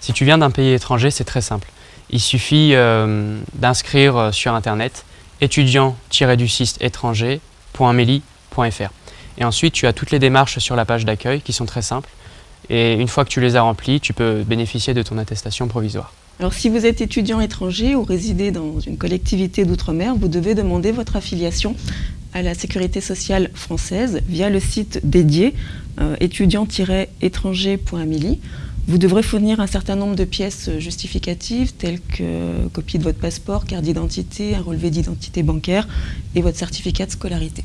Si tu viens d'un pays étranger, c'est très simple. Il suffit euh, d'inscrire euh, sur internet étudiant-du-6 étranger.meli.fr et ensuite tu as toutes les démarches sur la page d'accueil qui sont très simples et une fois que tu les as remplies, tu peux bénéficier de ton attestation provisoire. Alors si vous êtes étudiant étranger ou résidez dans une collectivité d'outre-mer, vous devez demander votre affiliation à la sécurité sociale française via le site dédié euh, étudiant-étranger.mili. Vous devrez fournir un certain nombre de pièces justificatives telles que copie de votre passeport, carte d'identité, un relevé d'identité bancaire et votre certificat de scolarité.